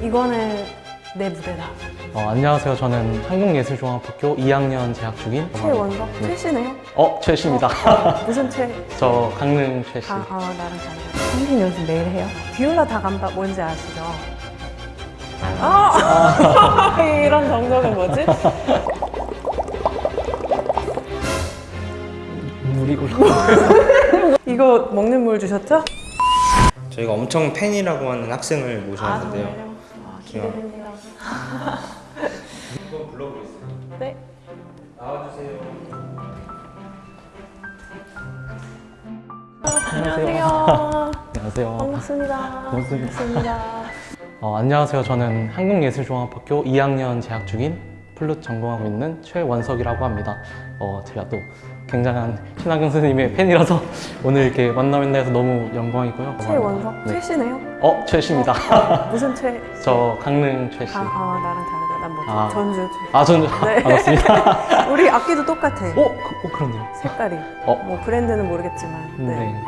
이거는 내 무대다. 어, 안녕하세요. 저는 한국예술종합학교 2학년 재학 중인 최원석? 네. 최씨네요? 어, 최씨입니다. 무슨 최? 저 강릉 최씨. 아, 아 나랑 다르다. 선생님 연습 매일 해요? 비올라 다감바 뭔지 아시죠? 아! 이런 정적은 뭐지? 물이 굴러. 이거 먹는 물 주셨죠? 저희가 엄청 팬이라고 하는 학생을 모셨는데요. 아, 기대됩니다. 한번 불러보겠습니다. 네. 나와주세요. 안녕하세요. 안녕하세요. 반갑습니다. 반갑습니다. 반갑습니다. 어, 안녕하세요. 저는 한국예술종합학교 2학년 재학 중인 플룻 전공하고 있는 최원석이라고 합니다. 어, 제가 또 굉장한 신하경 선생님의 팬이라서 오늘 이렇게 만나뵙나 해서 너무 영광이고요. 최원석? 네. 최씨네요? 어, 최씨입니다. 무슨 최? 저 강릉 최씨. 아, 아 나랑 다르다. 난 뭐지? 아. 전주 최. 아, 전 네. 반갑습니다. 우리 악기도 똑같아. 어, 그, 어, 그렇네요. 색깔이. 어. 뭐 브랜드는 모르겠지만. 네. 네.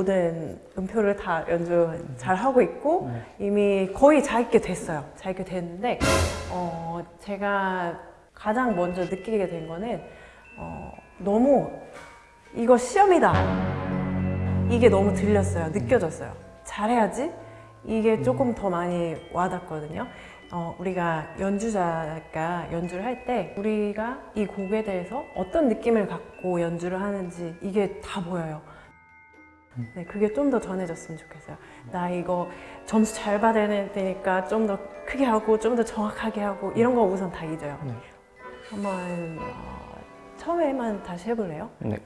모든 음표를 다 연주 잘 하고 있고 네. 이미 거의 자기게 됐어요. 자기게 됐는데 어, 제가 가장 먼저 느끼게 된 거는 어, 너무 이거 시험이다. 이게 너무 들렸어요. 느껴졌어요. 잘해야지. 이게 조금 더 많이 와닿거든요. 어, 우리가 연주자가 연주를 할 때 우리가 이 곡에 대해서 어떤 느낌을 갖고 연주를 하는지 이게 다 보여요. 네, 그게 좀 더 전해졌으면 좋겠어요. 나 이거 점수 잘 받아야 되니까 좀 더 크게 하고 좀 더 정확하게 하고 이런 거 우선 다 잊어요. 네. 한번 어, 처음에만 다시 해볼래요? 네.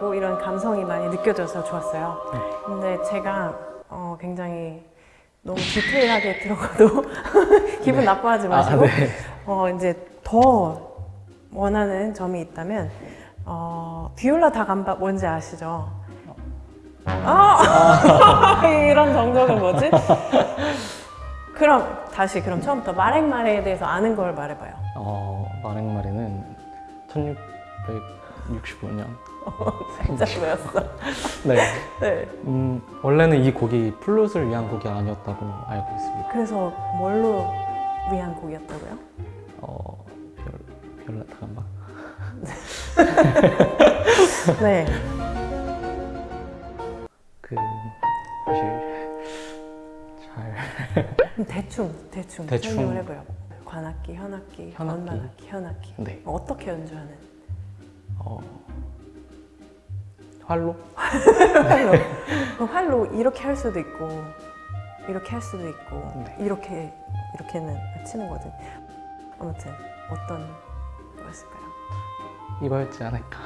시적이고 이런 감성이 많이 느껴져서 좋았어요. 근데 제가 어, 굉장히 너무 디테일하게 들어가도 기분 나빠하지 마시고 아, 네. 어, 이제 더 원하는 점이 있다면 어, 비올라 다감바 뭔지 아시죠? 아! 이런 정적은 뭐지? 그럼 다시 그럼 처음부터 마랭마레에 대해서 아는 걸 말해봐요. 어, 마랭마리는 1665년. 진짜 배웠어. 네. 네. 음, 원래는 이 곡이 플룻을 위한 곡이 아니었다고 알고 있습니다. 그래서 뭘로 위한 곡이었다고요? 어, 별, 별라 타간바. 네. 그, 사실, 잘. 대충 대충, 대충. 설명을 해봐요. 관악기, 현악기, 현악기. 원만악기, 현악기. 네. 어떻게 연주하는? 어, 활로? 활로. 그 활로 이렇게 할 수도 있고 이렇게 할 수도 있고 네. 이렇게 이렇게는 치는 거든. 아무튼 어떤 거였을까요? 이거였지 않을까.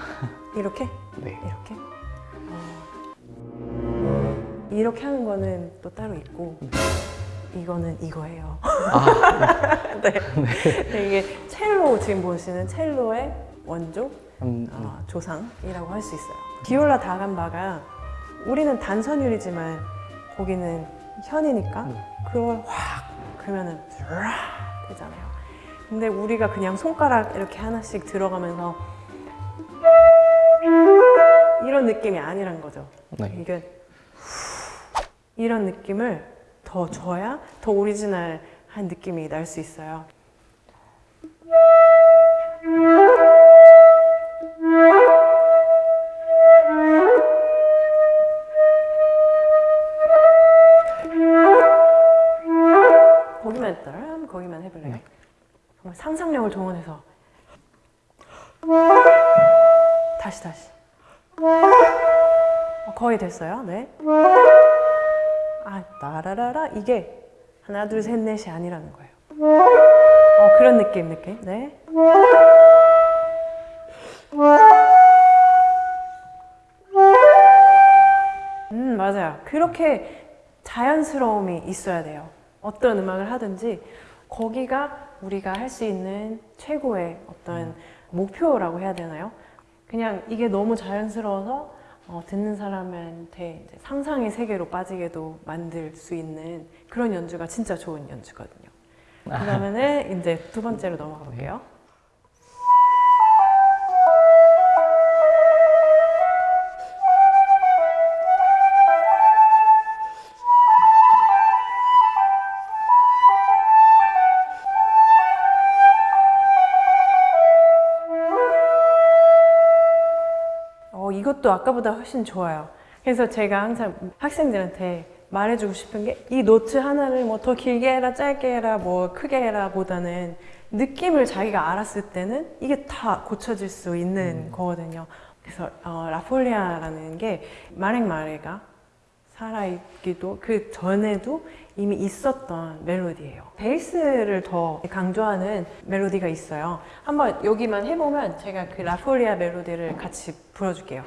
이렇게? 네. 이렇게? 어. 이렇게 하는 거는 또 따로 있고 이거는 이거예요. 아, 네. 이게 첼로 지금 보시는 첼로의 원조 음, 음. 어, 조상이라고 할 수 있어요. 비올라 다감바가 우리는 단선율이지만 거기는 현이니까 음. 그걸 확 그러면은 쫙 되잖아요. 근데 우리가 그냥 손가락 이렇게 하나씩 들어가면서 이런 느낌이 아니란 거죠. 네. 이게 이런 느낌을 더 줘야 더 오리지널한 느낌이 날 수 있어요. 됐어요. 네. 아, 따라라라 이게 하나 둘 셋 넷이 아니라는 거예요. 어, 그런 느낌 느낌. 네. 음, 맞아요. 그렇게 자연스러움이 있어야 돼요. 어떤 음악을 하든지 거기가 우리가 할 수 있는 최고의 어떤 목표라고 해야 되나요? 그냥 이게 너무 자연스러워서 어, 듣는 사람한테 이제 상상의 세계로 빠지게도 만들 수 있는 그런 연주가 진짜 좋은 연주거든요. 그 다음에는 이제 두 번째로 넘어가 볼게요. 어, 이것도 아까보다 훨씬 좋아요. 그래서 제가 항상 학생들한테 말해주고 싶은 게 이 노트 하나를 뭐 더 길게 해라, 짧게 해라, 뭐 크게 해라 보다는 느낌을 자기가 알았을 때는 이게 다 고쳐질 수 있는 거거든요. 그래서 어, 라폴리아라는 게 마랭 마레가 살아있기도 그 전에도 이미 있었던 멜로디예요. 베이스를 더 강조하는 멜로디가 있어요. 한번 여기만 해보면 제가 그 라폴리아 멜로디를 같이 불어줄게요.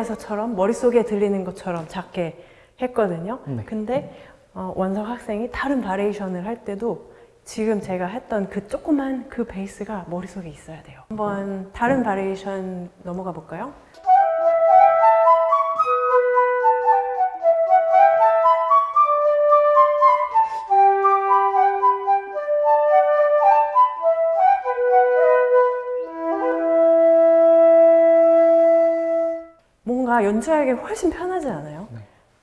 속에서처럼 머릿속에 들리는 것처럼 작게 했거든요. 네. 근데 어, 원석 학생이 다른 variation을 할 때도 지금 제가 했던 그 조그만 그 베이스가 머릿속에 있어야 돼요. 한번 다른 variation 넘어가 볼까요? 연주하기 훨씬 편하지 않아요? 네.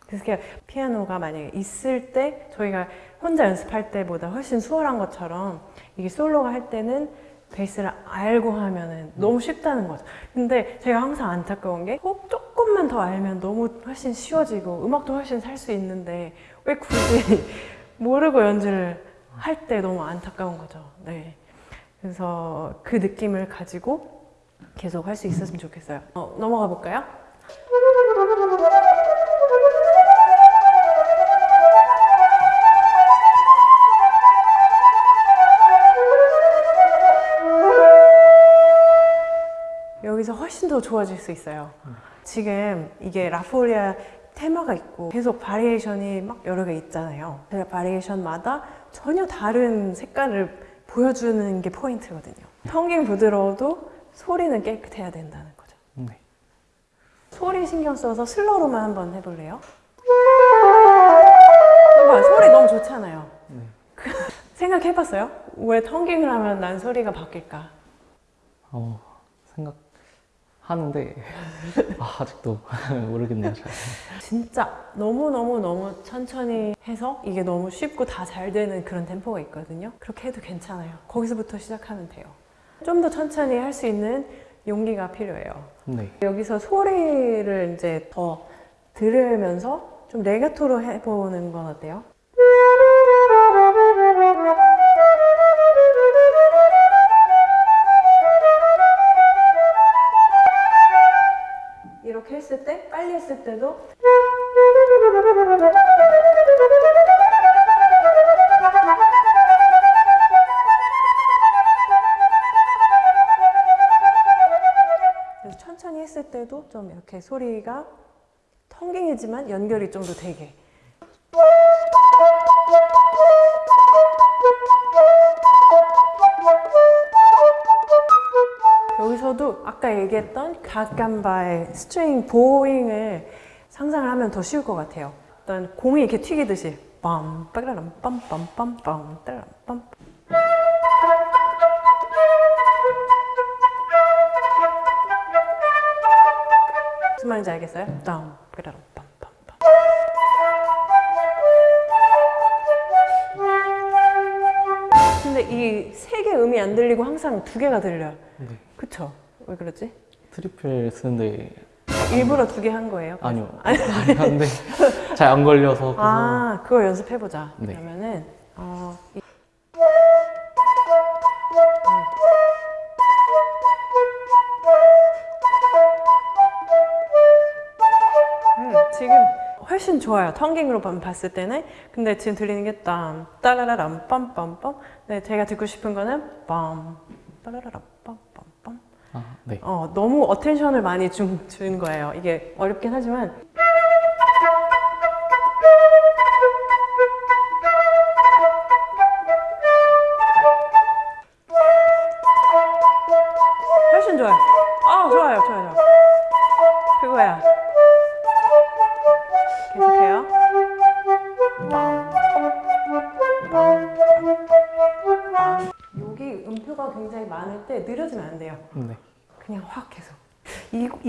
그래서 그냥 피아노가 만약에 있을 때 저희가 혼자 연습할 때보다 훨씬 수월한 것처럼 이게 솔로가 할 때는 베이스를 알고 하면은 너무 쉽다는 거죠. 근데 제가 항상 안타까운 게꼭 조금만 더 알면 너무 훨씬 쉬워지고 음악도 훨씬 살 수 있는데 왜 굳이 모르고 연주를 할 때 너무 안타까운 거죠. 네. 그래서 그 느낌을 가지고 계속 할 수 있었으면 좋겠어요. 어, 넘어가 볼까요? 여기서 훨씬 더 좋아질 수 있어요. 지금 이게 라폴리아 테마가 있고 계속 바리에이션이 막 여러 개 있잖아요. 그 바리에이션마다 전혀 다른 색깔을 보여주는 게 포인트거든요. 텅깅 부드러워도 소리는 깨끗해야 된다는. 소리 신경 써서 슬로우로만 한번 해볼래요? 봐봐, 소리 너무 좋잖아요. 네. 생각해봤어요? 왜 텅깅을 하면 난 소리가 바뀔까? 어, 생각하는데 아, 아직도 모르겠네요. 잘. 진짜 너무너무너무 천천히 해서 이게 너무 쉽고 다 잘 되는 그런 템포가 있거든요. 그렇게 해도 괜찮아요. 거기서부터 시작하면 돼요. 좀 더 천천히 할 수 있는 용기가 필요해요. 네. 여기서 소리를 이제 더 들으면서 좀 레가토로 해보는 건 어때요? 이렇게 했을 때, 빨리 했을 때도 천천히 했을 때도 좀 이렇게 소리가 tonguing이지만 연결이 좀 더 되게 여기서도 아까 얘기했던 가감바의 string bowing을 상상을 하면 더 쉬울 것 같아요. 일단 공이 이렇게 튀기듯이 빰 빠라람 빰빰빰빰 따라람 빰 무슨 말인지 알겠어요? 빰 빠라람 빰빰빰 근데 이 세 개 음이 안 들리고 항상 두 개가 들려요. 네. 그쵸? 왜 그러지? triple 쓰는데 일부러 두 개 한 거예요? 아니요. 아니 한데 잘안 걸려서 그래서 아, 그거 연습해보자. 네. 그러면은, 어, 이- 훨씬 좋아요. tonguing으로 봐- 봤을 때는. 근데 지금 들리는 게 땀, 따라라람, 빰빰빰. 네, 제가 듣고 싶은 거는 빰, 따라라람, 빰빰빰. 아, 네. 어, 너무 attention을 많이 준, 준 거예요. 이게 어렵긴 하지만.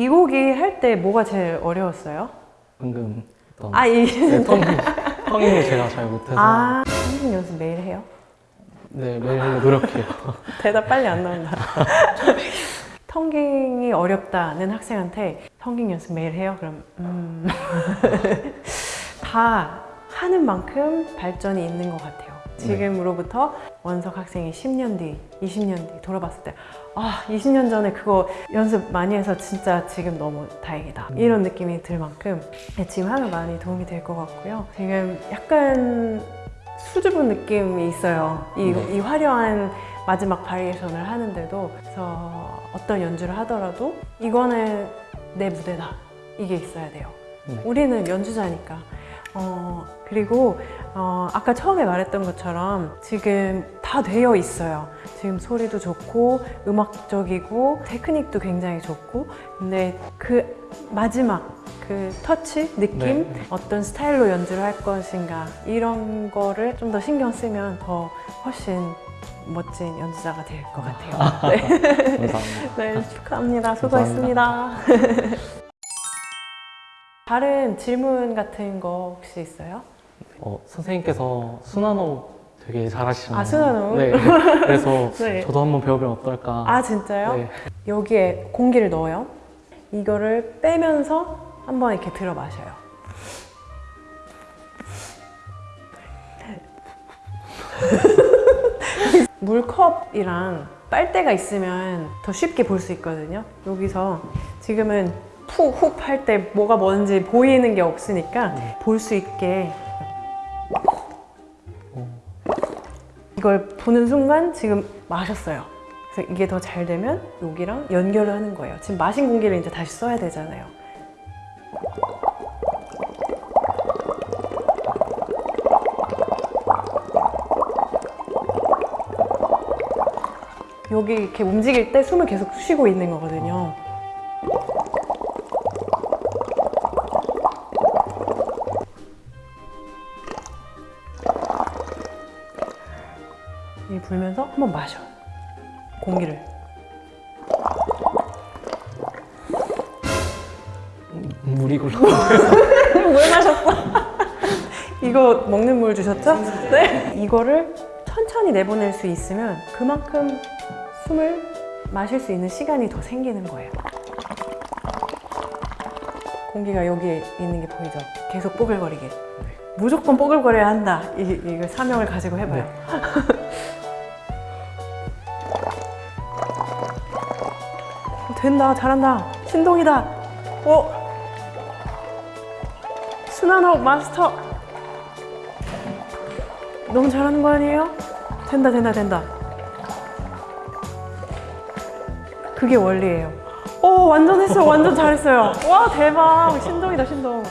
이, 이 곡이 할 때 뭐가 제일 어려웠어요? 방금 어떤 아, 이. 네, 텅 텅잉을 제가 잘 못해서 아, 선생 연습 매일 해요? 네 매일 노력해요. 대답 빨리 안 나온다. 텅깅이 어렵다는 학생한테 텅깅 연습 매일 해요? 그럼 음. 다 하는 만큼 발전이 있는 것 같아요. 지금으로부터 원석 학생이 10년 뒤, 20년 뒤 돌아봤을 때, 아, 20년 전에 그거 연습 많이 해서 진짜 지금 너무 다행이다. 이런 느낌이 들 만큼 네, 지금 하면 많이 도움이 될 것 같고요. 지금 약간 수줍은 느낌이 있어요. 이, 네. 이 화려한 마지막 바리에이션을 하는데도 그래서 어떤 연주를 하더라도 이거는 내 무대다. 이게 있어야 돼요. 네. 우리는 연주자니까. 어, 그리고 어, 아까 처음에 말했던 것처럼 지금 다 되어 있어요. 지금 소리도 좋고 음악적이고 테크닉도 굉장히 좋고 근데 그 마지막 그 터치 느낌 네. 어떤 스타일로 연주를 할 것인가 이런 거를 좀 더 신경 쓰면 더 훨씬 멋진 연주자가 될 것 같아요. 네. 감사합니다. 네, 축하합니다. 수고했습니다. 다른 질문 같은 거 혹시 있어요? 어, 선생님께서 순환호흡 되게 잘하시잖아요. 아, 순환호흡? 네. 그래서 네. 저도 한번 배우면 어떨까. 아, 진짜요? 네. 여기에 공기를 넣어요. 이거를 빼면서 한번 이렇게 들어 마셔요. 물컵이랑 빨대가 있으면 더 쉽게 볼 수 있거든요. 여기서 지금은 푸, 훅 할 때 뭐가 뭔지 보이는 게 없으니까 볼수 있게 이걸 보는 순간 지금 마셨어요. 그래서 이게 더 잘 되면 여기랑 연결을 하는 거예요. 지금 마신 공기를 이제 다시 써야 되잖아요. 여기 이렇게 움직일 때 숨을 계속 쉬고 있는 거거든요. 한번 마셔. 공기를. 물이 굴러. 물 마셨어. 이거 먹는 물 주셨죠? 네. 이거를 천천히 내보낼 수 있으면 그만큼 숨을 마실 수 있는 시간이 더 생기는 거예요. 공기가 여기에 있는 게 보이죠? 계속 뽀글거리게. 무조건 뽀글거려야 한다. 이, 이거 사명을 가지고 해봐요. 된다, 잘한다. 신동이다. 오, 순환호흡 마스터. 너무 잘하는 거 아니에요? 된다 된다 된다. 그게 원리예요. 오 완전 했어요. 완전 잘했어요. 와 대박. 신동이다 신동